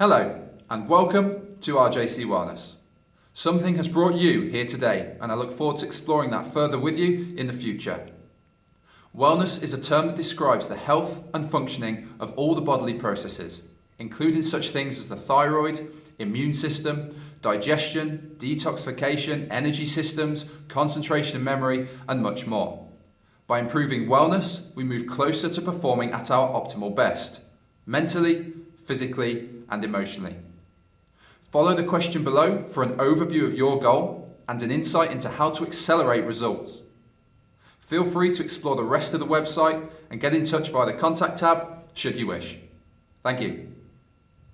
Hello, and welcome to RJC Wellness. Something has brought you here today, and I look forward to exploring that further with you in the future. Wellness is a term that describes the health and functioning of all the bodily processes, including such things as the thyroid, immune system, digestion, detoxification, energy systems, concentration and memory, and much more. By improving wellness, we move closer to performing at our optimal best, mentally, physically, and emotionally. Follow the question below for an overview of your goal and an insight into how to accelerate results. Feel free to explore the rest of the website and get in touch via the contact tab should you wish. Thank you.